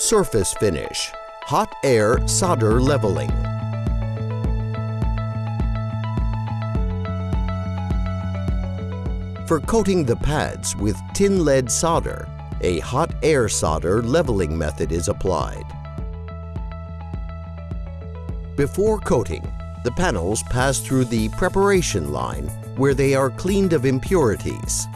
Surface finish, hot air solder leveling. For coating the pads with tin lead solder, a hot air solder leveling method is applied. Before coating, the panels pass through the preparation line where they are cleaned of impurities.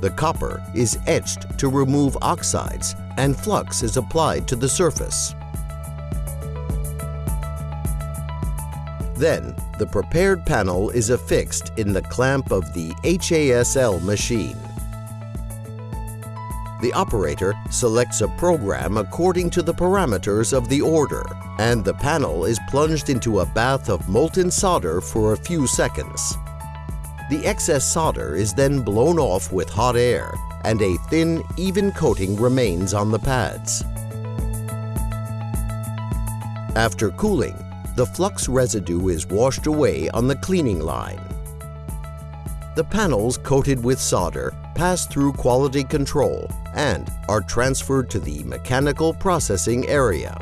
The copper is etched to remove oxides and flux is applied to the surface. Then, the prepared panel is affixed in the clamp of the HASL machine. The operator selects a program according to the parameters of the order, and the panel is plunged into a bath of molten solder for a few seconds. The excess solder is then blown off with hot air, and a thin, even coating remains on the pads. After cooling, the flux residue is washed away on the cleaning line. The panels coated with solder pass through quality control and are transferred to the mechanical processing area.